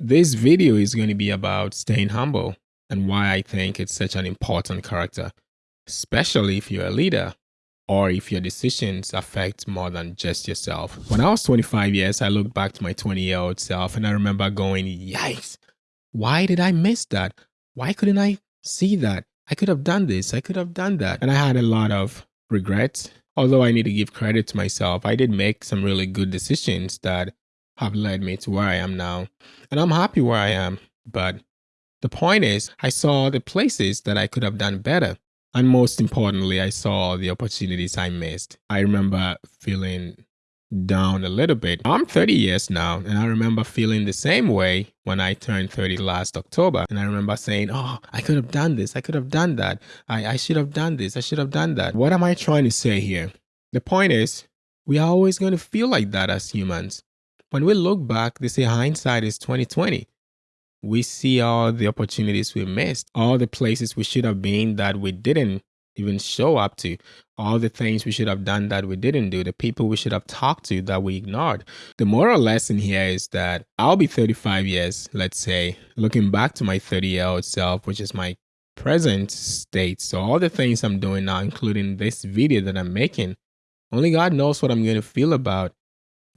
This video is going to be about staying humble and why I think it's such an important character, especially if you're a leader or if your decisions affect more than just yourself. When I was 25 years, I looked back to my 20 year old self and I remember going, yikes, why did I miss that? Why couldn't I see that? I could have done this, I could have done that. And I had a lot of regrets. Although I need to give credit to myself, I did make some really good decisions that have led me to where I am now. And I'm happy where I am. But the point is, I saw the places that I could have done better. And most importantly, I saw the opportunities I missed. I remember feeling down a little bit. I'm 30 years now, and I remember feeling the same way when I turned 30 last October. And I remember saying, Oh, I could have done this. I could have done that. I, I should have done this. I should have done that. What am I trying to say here? The point is, we are always going to feel like that as humans. When we look back, they say hindsight is 2020. We see all the opportunities we missed, all the places we should have been that we didn't even show up to, all the things we should have done that we didn't do, the people we should have talked to that we ignored. The moral lesson here is that I'll be 35 years, let's say, looking back to my 30 year old self, which is my present state. So all the things I'm doing now, including this video that I'm making, only God knows what I'm going to feel about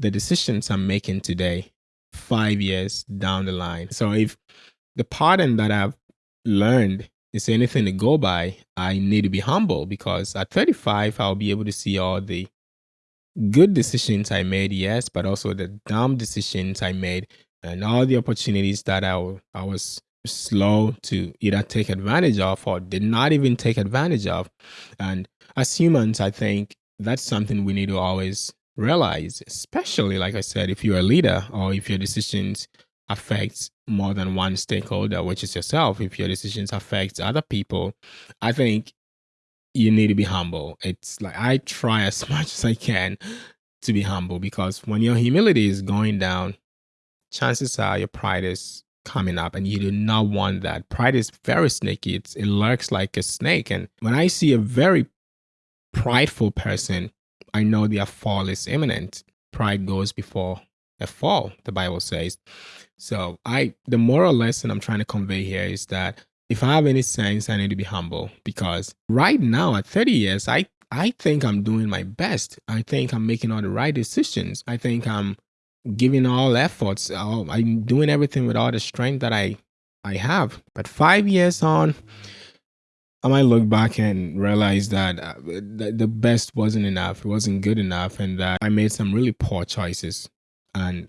the decisions I'm making today, five years down the line. So if the pattern that I've learned is anything to go by, I need to be humble because at 35, I'll be able to see all the good decisions I made, yes, but also the dumb decisions I made and all the opportunities that I, I was slow to either take advantage of or did not even take advantage of. And as humans, I think that's something we need to always realize, especially like I said, if you're a leader or if your decisions affect more than one stakeholder, which is yourself, if your decisions affect other people, I think you need to be humble. It's like I try as much as I can to be humble because when your humility is going down, chances are your pride is coming up and you do not want that. Pride is very sneaky. It's, it lurks like a snake. And when I see a very prideful person, I know their fall is imminent. Pride goes before a fall, the Bible says. So I the moral lesson I'm trying to convey here is that if I have any sense, I need to be humble because right now at 30 years, I I think I'm doing my best. I think I'm making all the right decisions. I think I'm giving all efforts. I'm doing everything with all the strength that I I have. But five years on, I might look back and realize that uh, the best wasn't enough. It wasn't good enough, and that I made some really poor choices. And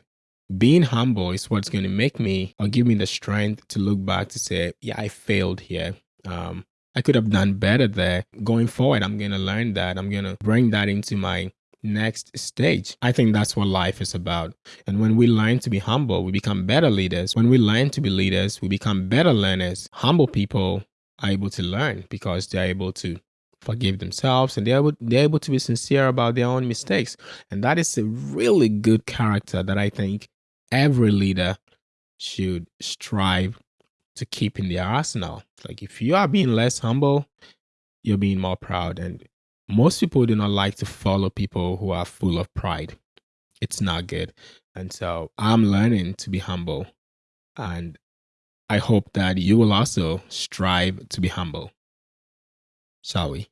being humble is what's going to make me or give me the strength to look back to say, yeah, I failed here. Um, I could have done better there. Going forward, I'm going to learn that. I'm going to bring that into my next stage. I think that's what life is about. And when we learn to be humble, we become better leaders. When we learn to be leaders, we become better learners. Humble people are able to learn because they're able to forgive themselves and they're able, they're able to be sincere about their own mistakes. And that is a really good character that I think every leader should strive to keep in their arsenal. Like if you are being less humble, you're being more proud. And most people do not like to follow people who are full of pride. It's not good. And so I'm learning to be humble. And I hope that you will also strive to be humble. Shall we?